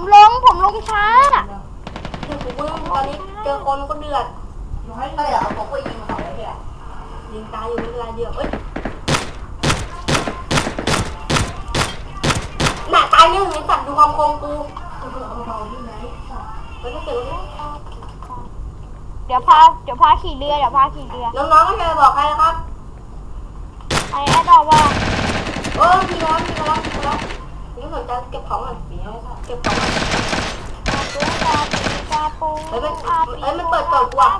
ผมลงผมลงช้า คือกูมึงตอนนี้เจอคนก็เดือดน้อยก็เดี๋ยวเอาผมไปยิงเขาไว้เนี่ยยิงตายอยู่ไม่เป็นไรเดียวเอ้ยหน้าตายเนี่ยไอ้สัตว์ดูความโกงกูเอาเบาๆที่ไหนเฮ้ยถ้าเกิดว่าเดี๋ยวพาเดี๋ยวพาขี่เรือเดี๋ยวพาขี่เรือน้องๆก็จะบอกใครนะครับไอ้แอดดอกว่าเออมีแล้วมีแล้วมีแล้ว นี่สนใจเก็บของก่อนปีนี้ค่ะเก็บของปูอาปูอาปูเฮ้ยมันเอ้ยมันเปิดเปิดกว่า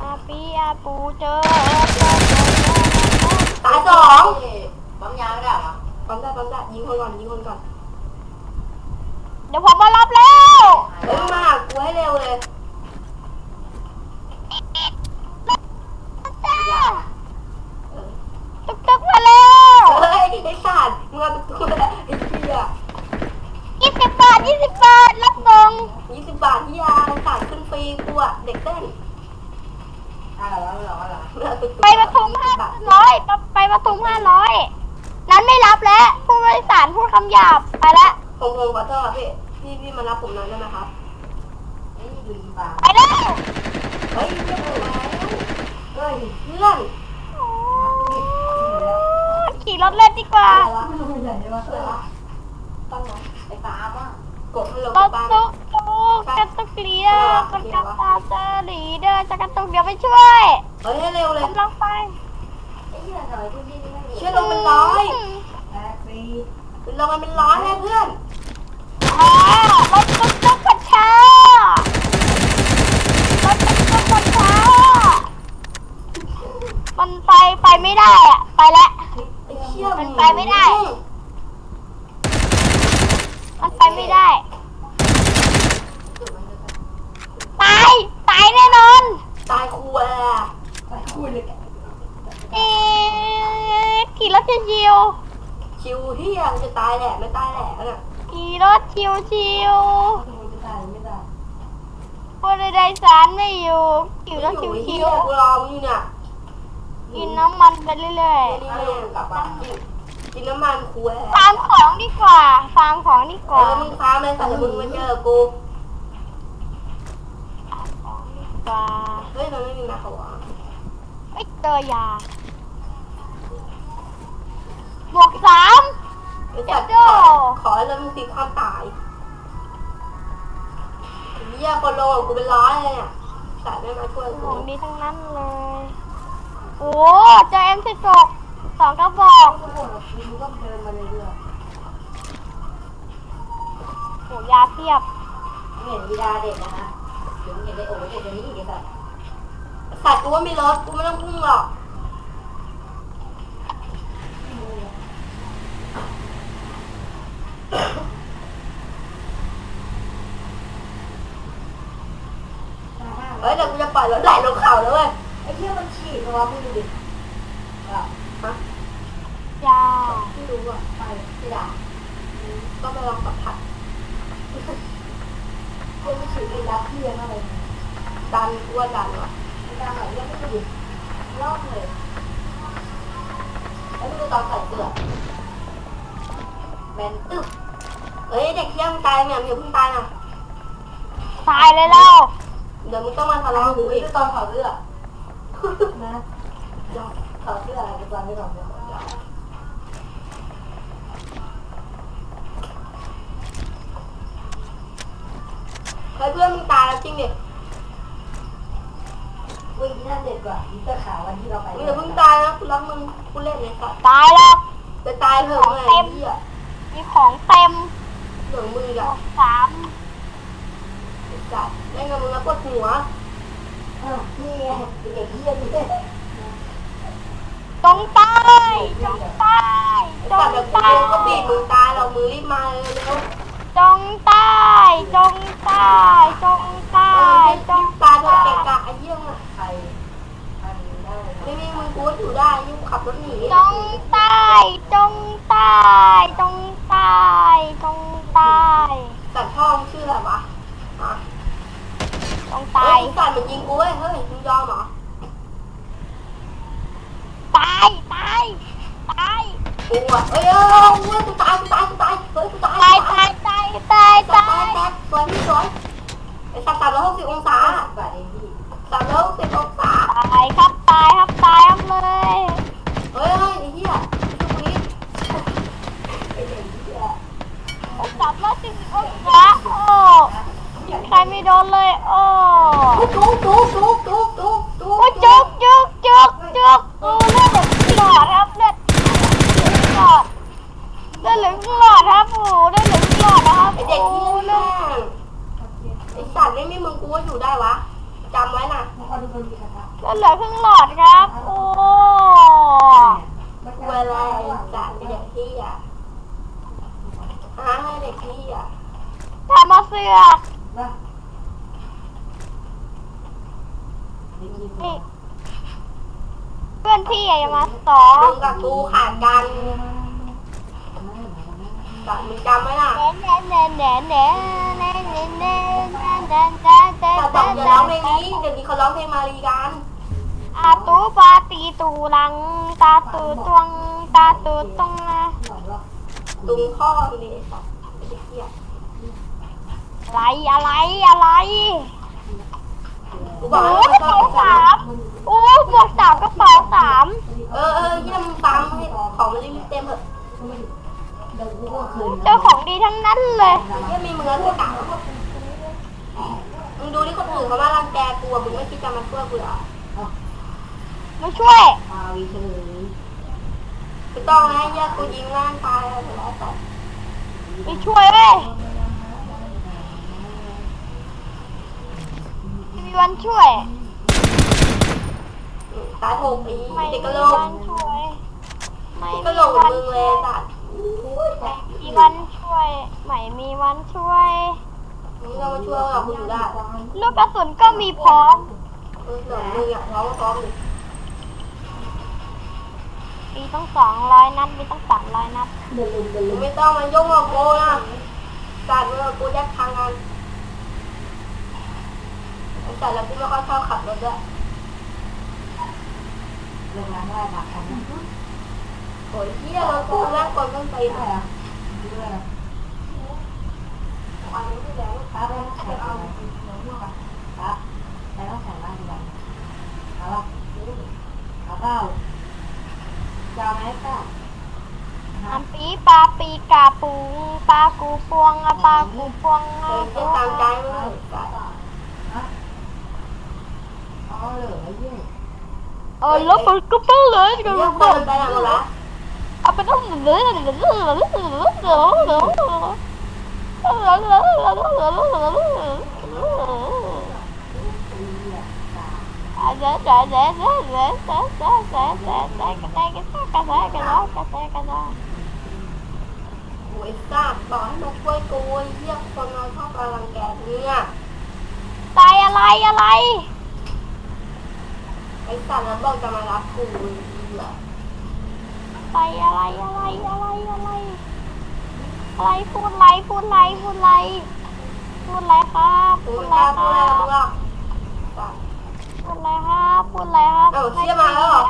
อาปีอาปูเจอตายสองปั๊มยาไม่ได้หรอปั๊มได้ปั๊มได้ยิงคนก่อนยิงคนก่อนเดี๋ยวผมมารับแล้วเฮ้ยมาหากูให้เร็วเลย เออ ตึกตึกมาแล้ว เฮ้ย ไอ้สัตว์มึงเอาตัวไอ้เหี้ยยี่สิบบาทยี่สิบบาทรับส่งยี่สิบบาทที่ยาไอ้สัตว์ขึ้นฟรีกูอะเด็กเต้นอ่าเหรอเหรอเหรอมึงเอาตัวไปปทุมห้าร้อยไปปทุมห้าร้อยนั้นไม่รับแล้วผู้บริสารพูดคำหยาบไปแล้วผมผมขอโทษครับพี่พี่พี่มารับผมหน่อยได้ไหมครับนี่อยู่ดีป่าไปแล้วเฮ้ยเพื่อนมาแล้วเฮ้ยเพื่อน ขี่รถเล่นดีกว่าอะไรวะไม่ใหญ่ใช่ไหมเพื่อนวะตั้งนไอ้ปาล์มอะกดฮัลโหลรกับถบ้านตุกตุกกตุกลีเดอร์กระตุกตาเจอลีเดอจะกระตุกเดี๋ยวไปช่วยเฮ้ยให้เร็วเลยกำลังไปไอ้เหี้ยหน่อยที่นี่ไม่เชื่อลงเป็นร้อยแท็กซี่ลงมาเป็นร้อยเลยเพื่อนอ่ารถตุกตุกกระช้ารถตุกตุกกระช้ามันไปไปไม่ได้อะไปแล้ว ไอ้เชี่ยมันไปไม่ได้ มันไปไม่ได้ ตาย ตายแน่นอนตายครูอะไปคุยเลยกันเอ๊ะขี่รถชิวชิวเฮียมันจะตายแหละไม่ตายแหละน่ะๆขี่รถชิวชิวจะจะตายไม่ได้ๆคนใดๆสารไม่อยู่ขี่รถชิวไอ้ชิเฮีวยกูรอมึงอยู่เนี่ยๆ กินน้ำมันไปเรื่อยนี่แม่งกลับบ้านกินน้ำมันครูแหๆฟาร์มของดีกว่าฟาร์มของดีกเอว่าอมึงค้าเลยแต่มึงมาเจอกูของดีกว่าเฮ้ยมันไม่มีมาขวาไม่เจอยาบวกสาม ไอ้สัตว์เดี๋ขยวอขอแล้วมึงตีความตายเฮียคนโลกูเป็นร้อยเลยเนี่ยสัตว์ไม่มาช่วยขกูองดีทั้งนั้นเลย โอ้เจอเอ็มสิบหกสองกระบอกทุกคนมึงก็เดินมาเรื่อยโหยาเพียบเห็นวิดาเด็กนะฮะเดี๋ยวมึงเห็นไอ้โอ้เด็กตัวนี้อีกไอ้สัตว์สัตว์กูว่ามีรถกูไม่ต้องพุ่งหรอกเฮ้ยเดี๋ยวกูจะปล่อยรถไหลลงเขาแล้วเว้ย ไอ้เหี้ยมันฉีดตัวมึงดูดิอะฮะยาไม่รู้อะไปไม่ได้ก็ไปลองสัมผัสเพื่อนไม่ฉีดไอ้ยักษ์เพี้ยนอะไรเนี่ยดันกูว่าดันว่ะไอ้ดาวไหนเรียกไม่ถูกรอบเลยแล้วดูตอนใส่เสื้อแมนตึ๊บเฮ้ยเด็กเที่ยงตายเนี่ยมึงอย่าเพิ่งตายนะตายเลยแล้วเดี๋ยวมึงต้องมาทะเราเลาะกับดูกูอีกตอนถอดเสื้อ นะถอดเสื้ออะไรก่อนไม่ก่อนไม่ก่อนเฮ้ยเพื่อนมึงตายแล้วจริงดิวิ่งนั่นเด็ดกว่าอีเตอร์ขาววันที่เราไปมึงอย่าเพิ่งตายนะกูรักมึงกูเล่นเลยสัตว์ตายแล้วจะตายเถอะมึงไอ้เหี้ยมีของเต็มเหลืองมืออะสามไอ้สัตว์เล่นมึงแล้วปวดหัว ตรงไปตรงไปตรงไปก็บีบมือตาเรามือรีบมาเลยแล้ว จงตายจงตายจงตา เออย จง ตายเถอะเกะกะไอ้เหี้ยอะ ใครอันนี้ได้ ไม่มีมึงกูก็อยู่ได้ยุ่งขับรถหนี จงตายจงตายจงตายจงตาย สัตว์พ่อมึงชื่ออะไรวะฮะ จง เฮ้ ตาย ยสัตว์มันยิงกูเว้ยเฮ้ยมึงยอมเหรอ ตายตายตาย กูอะเอ้ยเอ้ยเอ้ยกูตายกูตายกูตายเฮ้ยกูตายตายกูตายตายตายตาตายยแตกสวยพี่สวยไอ้สัตว์สามร้อยหกสิบองศา บาทเองพี่ สามร้อยหกสิบองศา ตายครับตายครับตายครับเลย เฮ้ยเฮ้ยไอ้เหี้ยชุบนี้ ไอ้เด็กเหี้ย สามร้อยสี่สิบองศาโอ้ใครไม่โดนเลย โอ้ จุกจุกจุกจุกจุกจุก โอ้จุกจุกจุกจุกโอ้เลือดเหลืองหลอดครับเลือดหลอดเลือดเหลืองหลอดครับโอ้เลือดเหลืองหลอดนะครับ ไอ้เด็ก โอ้ ที่ เลื แม่ อด งไอ้สัตว์ไม่มีมึงกูว่าอยู่ได้วะจำไว้นะ มันก็ดูเป็นกระทะ เลือดเหลือครึ่งหลอดครับ โอ้ เวลาไอ้สัตว์ไอ้เด็กที่อะหาให้เด็กที่อะ ทำมาเสือกนะนี่เพื่อนพี่อะอย่ามาสอมึงงกับกูขาดกันสัตว์มึงจำไว้นะแหน่แหน่แหน่แหน่แหน่แหน่แหน่แหน่แหน่แหน่แหน่สัตว์บอกอย่าร้องเพลงนี้เดี๋ยวนี้เขาร้องเพลงมารีกันอาตูปาตีตูลัง ตาตูตวงตาตูตงนะตุงพ่อมึงดิไอ้สัตว์ไอ้เด็กเหี้ย อะไรอะไรอะไรกูบอโอ้กแล้วกมันระชอบเป๋าสามโอ้หมวกสามกระเป๋าสามเออเออเยี่ยมงตามให้ของมันรีบๆเต็มเถอะเดี๋ยวกูก็คืนเจอของดีทั้งนั้นเลย เยี่ยมีมึงแล้วจะกล่าวมึงดูที่คนอื่นเขามารังแกกูอะมึงไม่คิดจะมาช่วยกูเหรอมาช่วยปาวีเฉยไม่ต้องนะเยี่ยกูยิงร่างตายแล้วแล้วแต่มาช่วยเว้ยไม่มี วันช่วย ตายโหกปีไม่เด็กกมีระโหลกวันช่วย ไม่กระมีโหลกเหมือวันนมึงเลช่วยยสัตว์ไม่มีวันช่วย ไม่มีวันช่วยมึงก็มาช่วยเรากูอยู่ได้ลูกกระสุนก็มีพร้อมเออเหมือนมึงอะพร้อมพร้อมเลยมีตั้งสองร้อยนัดมีตั้งสามร้อยนัดเดินลุมเดินมึลุงมไม่ต้องมายุ่งกับกูนะสัตว์มึงกับกูแยกทางกัน แต่เราพี่ก็ค่อยชอบขับรถด้วยโรงงานได้มาครั้งนี้โอ้ยเฮียเราพูด้แล้วคนต้องไปแหละด้วเอันนี้ที่แล้วลูกค้าไปเอาไปเอาเนื้อาเอาครับแต่ต้องใส่บ้าเอาดีกว่าเอาละเอาเอปล่าจะไหมป้าเอัเอาปลาวเอาเอาปลากูปวเอาปลากูปวเอาปลากูปวง Allora, colpo lei, che non può. Ah, però non è Ui sao, bỏ nó quay cùng ui giết con nó khóc là làm kẹt nha Tay à lay à lay ไอ้สัตว์มันบอกจะมารับกูเหรอไปอะไรอะไรอะไรอะไรอะไรพูดไรพูดไรพูดไรพูดไรครับพูดไรครับพูดไรครับพูดไรครับเอ้าเชี่ยมาแล้วเหรอ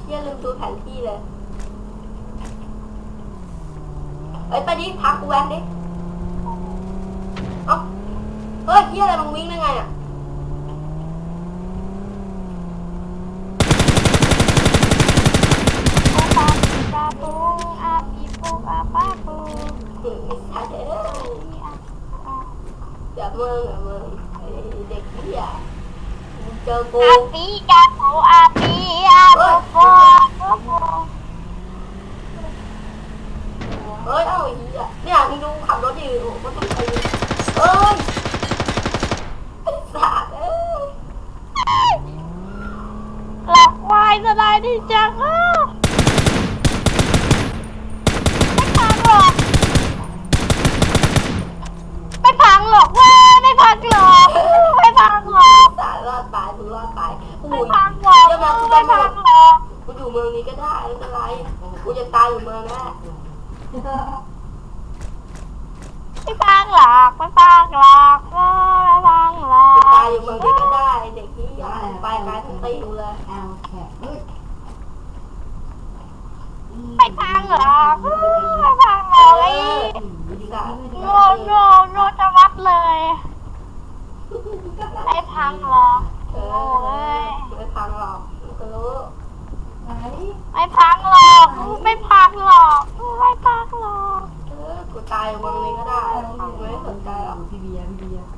เชี่ยลืมดูแผนที่เลยเอ้ยตอนนี้พักกูแวนดิเอ้าเฮ้ยเชี่ยอะไรมึงวิ่งได้ไงอะ dạ vâng dạ vâng. Để dạ cho cô. A cho cô a tay giùm em á cái tan lạc cái tan lạc cái tan lạc. Cái tay giùm em cái tay để chỉ dọn tay cái thằng tiêu lên. Cái tan lạc cái tan lạc no no no cho bắt เลยไอ้พังหรอกโอ้ยไอ้พังหรอกรู้ ไหนไม่พังหรอกไม่พังหรอกไม่พังหรอกเออกูตายวังนี้ก็ได้ไม่สนใจหรอกพี่เบียร์พี่เบียร์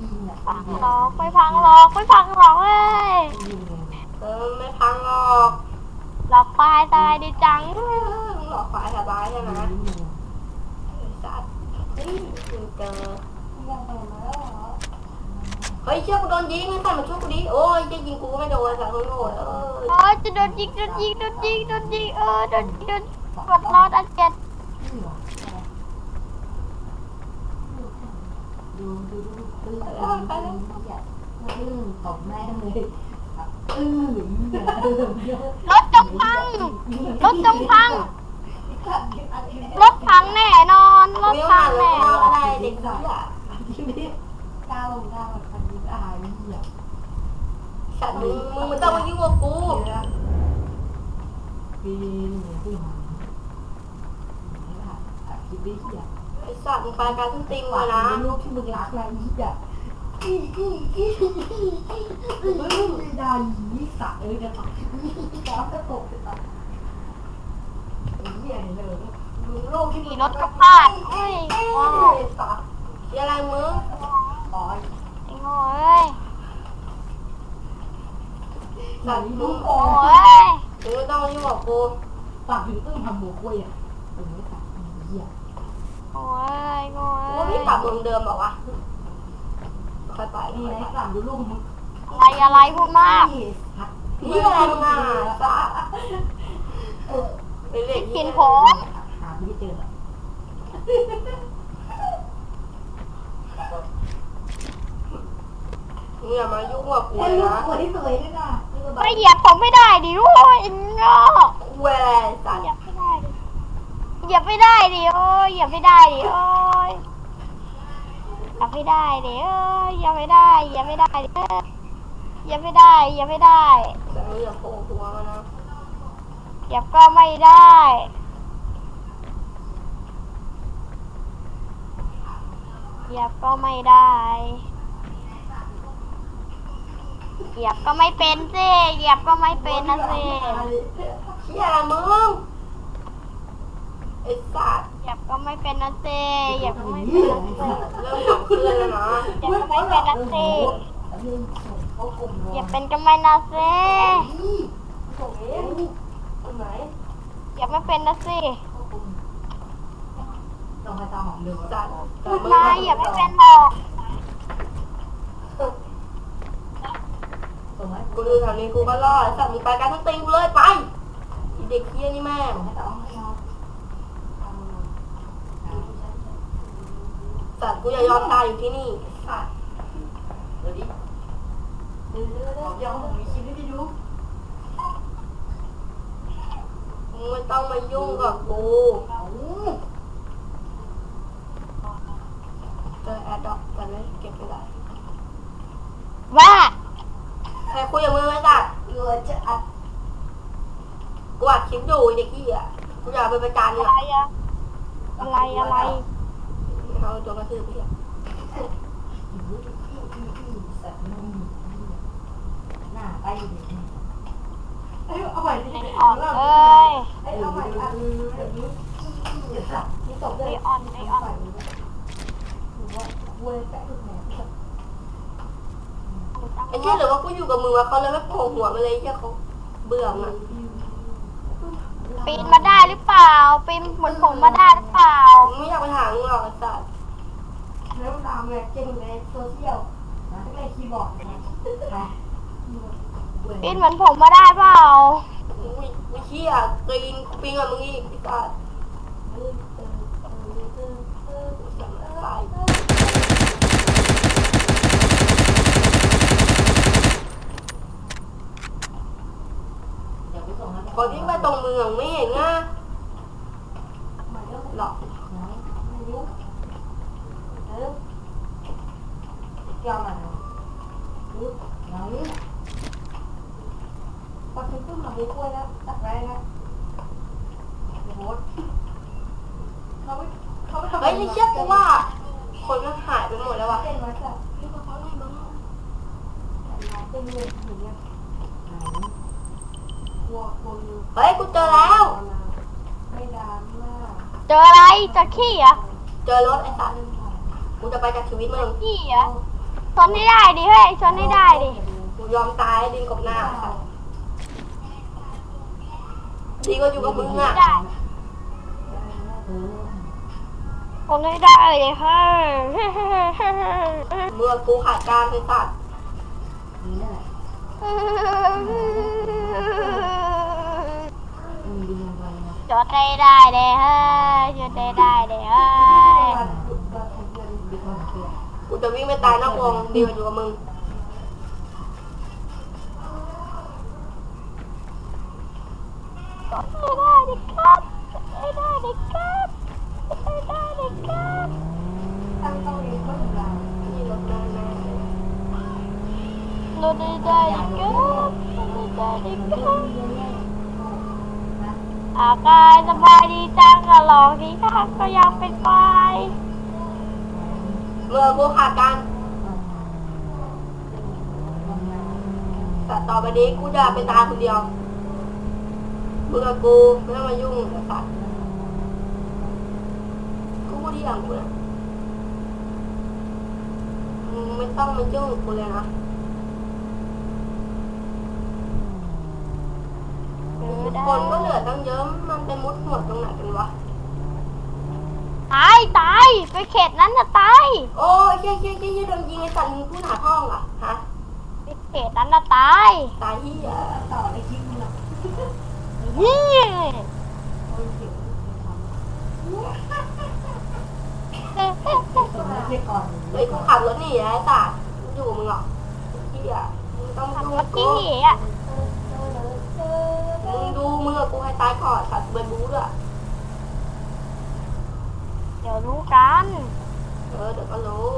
ยิงอะพังหรอกไม่พังหรอกไม่พังหรอกเอ้ยเลยเออไม่พังหรอกหลอกควายตายดีจังหลอกควายสบายใช่ไหมสัตว์นี่เจอ ยังไปมาแล้วเหรอ เฮ้ยเชื่อกูโดนยิงไอ้สัตว์มาช่วยกูดิโอ้ยจะยิงกูก็ไม่โดนสัตว์โง่เออโอ้ยจะโดนยิงโดนยิงโดนยิงโดนยิงเออโดนโดนกดรอดันเก็ตนี่เหรอดูดูดูตื้อตื้อตื้อตบแม่เลยอื้อรถจงพังรถจงพังรถพังแน่นอนรถพังแน่นมาอนได้เด็กเหี้ยก้าวลงก้าวพันยิงอายนี่อะ สัตว์มึงมึงไม่ต้องมายุ่งกับกูปีนี่คือหางคิดได้เหี้ยไอ้สัตว์มึงไปการทุนติงว่าเลยนะนะ ลูกที่มึงรักนะอีอะอีอีอีมึงไม่ได้ยีสัตว์เอ้ยจะตกก้าวจะตกจะตกเหี้ยเลยมึงโลกที่ขี่รถกระพาดเฮ้ยว้าไอ้สัตว์อะไรมึงอ๋อไอ้โง่เอ้ย สัตว์มึลูงกโอ้โอ้ยมึงไม่ต้องมายุ่งกับกูปากถึงตึ้งทำหมูกล้วยอะเออไม่ตัดเหี้ยโอ้ยโอ้ว่าพี่กลับเมืองเดิมบอว่ะค่อยไปนี่ค่อยไอ้ไปกลับดูลูกมึงอะไรอะไรพูดมากนี่อะไรมึงอะเป็นเด็กกินยผมหาไม่เจอมึงอย่ามายุ่งกับกูไอ้เลยลูกนะสวยสวยด้วยนะ ไม่เหยียบผมไม่ได้ดิโอ้ยไอ้โง่กูแหวสัตว์เหยียบไม่ได้ดิเหยียบไม่ได้ดิโอ้ยเหยียบไม่ได้ดิโอ้ยเหยียบไม่ได้ดิเอ้ยเหยียบไม่ได้เหยียบไม่ได้ดิเอ้ยเหยียบไม่ได้เหยียบไม่ได้แต่มึงอย่าโผล่หัวมานะเหยียบก็ไม่ได้เหยียบก็ไม่ได้ เหยียบก็ไม่เป็นสิเหยียบก็ไม่เป็นนะสิเหี้ยอะไรมึงไอ้สัตว์เหยียบก็ไม่เป็นนะสิเหยียบก็ไม่เป็นนะสิเริ่มขับเคลื่อนแล้วนะเหยียบก็ไม่เป็นนะสิเขากลุ่มเหยียบเป็นก็ไม่นะสิส่งเองตรงไหนเหยียบไม่เป็นนะสิต้องไปตามหอมเดือดสัตว์พูดมาเหยียบไม่เป็นหรอก ส่งไหม กูดูแถวนี้กูก็รอดสัตว์มึงไปการทั้งตีกูเลยไปอ้เด็กเหี้ยนี่แม่งสัตว์กูอย่ายอมตายอยู่ที่นี่สัตว์เดี๋ยวดิเดี๋ยวเดี๋ยวเดี๋ยวยังมีคลิปให้ดูมึงไม่ต้องมายุ่งกับกูเจอแอดดอกแต่ไม่เก็บไม่ได้ว่า ใครคุยกับมึงไอ้สัตว์เออจะอัดกูอัดคลิปอยู่ไอ้เด็กเหี้ยกูอยากไปประจานอะเนี่ยไรอะอะไรอะไรเอาตัวกระทืบไปเหี้ยสัตว์มันหน้าไปดิเอ้ยเอาใหม่ดิไอออนเอ้ยเอ้ยเอาใหม่อันนี้สัตว์นี่ตกไอได้ออนไอออนถือว่าเว้ยแปะทุกแหน ไอ้เหี้ยหรือว่ากูอยู่กับมึงวะเขาเลยไม่โผล่หัวมาเลยไอ้เหี้ยเขาเบื่อมึงปีนมาได้หรือเปล่า ปีนเหมือนผมมาได้หรือเปล่ามึงไม่อยากไปหามึงหรอกไอ้สัตว์แล้วตามไงเก่งในโซเชียลนะในคีย์บอร์ดนะไปปีนเหมือนผมมาได้เปล่าอุ้ยอุ้ยเหี้ยกรีนปิงกับมึงอีกไอ้สัตว์ ตรงมืองไม่เห็นง่าหลอกยอมอะปึ๊บไหนปักคือขึ้นมาไปกล้วยแล้วตักแร้แล้วโบ๊เขาไม่เขาไม่ทำไมไม่เชื่อกูว่า คนมันหายไปหมดแล้ววะเป็นวัดแบที่เขาเขาไล่บ้างเป็นเด็กอย่างเงี้ยไหนวัวคนนึง ฮ้ยกูเจอแล้ว ไม่ดานมากเจออะไรเจอขี้เหรอะเจอรถไอ้สัตว์กูจะไปจากชีวิตมึงขี้เหรอะชนให้ได้ดิเฮ้ยชนให้ได้ดิกูยอมตายดินกบหน้าไอ้สัตว์ดีก็อยู่กับมึงอะได้เออชนให้ได้ดิเฮ้ยเมื่อกูขาดการไอ้สัตว์นี่แหละมึงดียัง ไงนะชนให้ได้ดิเฮ้ยชนให้ได้ดิเฮ้ยดีกว่าเพื่อนกูจะวิ่งไปตายนอกวงดีกว่าอยู่กับมึงชนให้ได้ดิครับชนให้ได้ดิครับชนให้ได้ดิครับตั้งต้องเรียนก็ถึงเรานี่รถแม่แม่ชนให้ได้ดิครับชนให้ได้ดิครับนะ อากายสบายดีจังอะหลอกที่ข้าก็ยังเป็นไฟเมื่อกูขาดการแต่ต่อไปนี้กูจะไปตายคนเดียวมึงกับกูไม่ต้องมายุ่งไอ้สัตว์กูพูดที่อย่างกูนะมึงไม่ต้องมายุ่งกับกูเลยนะเออได้คนก็เหลือ ตั้งเยอะมันไปมุดหัวตรงไหนกันวะ ตายตายไปเขตนั้นจะตายโอ้ยเย้ยเย้ยเย้ยเย้ยโดนยิงไอ้สัตว์มึงพูดหาห้องอะฮะ ไปเขตนั้นจะตายตายที่อะต่อในคลิปนี้หรอนี่โอ้ยเสียงไม่ใช่ก่อนเฮ้ยกูขับรถหนีนะไอ้สัตว์กูอยู่กับมึงหรอกที่อะมึงต้องมาทำยุ่งรกัถบกูที่อะ กับกูให้ตายก่อนสัตว์เบิร์ดบูด้วยเดี๋ยวรู้กัน เออเดี๋ยวก็รู้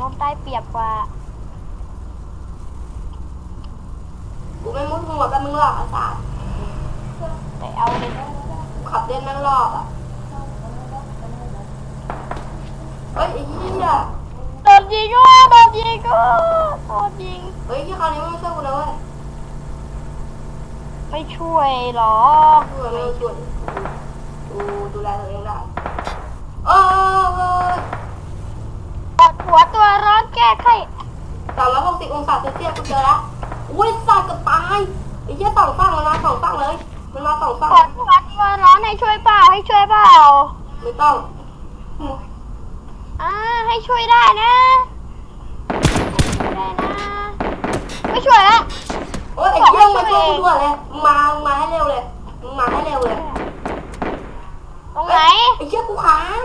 รถได้เปรียบกว่า กูไม่มุดหัวกับมึงหรอกไอ้สัตว์แต่เอาเลยกูขับเล่นนั่งรอบอะ เฮ้ยไอ้เหี้ยโดนยิงก็โดนยิงก็โดนยิง เฮ้ยที่คราวนี้ไม่ช่วยกูนะเว้ย ไม่ช่วยหรอกช่วยไม่ช่วยกูดูแลตัวเองได้เออเออปวดหัวตัวร้อนแก้ไขสามร้อยหกสิบองศาเซลเซียสกูเจอแล้วอุ้ยสัตว์เกับตายไอ้เหี้ยสองฝั่งมันมาสองฝั่งเลยมันมาสองฝั่งปวดหัวตัวร้อนให้ช่วยเปล่าให้ช่วยเปล่าไม่ต้องอ่าให้ช่วยได้นะได้นะไม่ช่วยละโอ้ยไอ้เหี้ยมาช่วยกูด้วยเลยมึงมามึงมาให้เร็วเลยมึงมาให้เร็วเลยตรงไหน ไอ้เหี้ยกูค้าง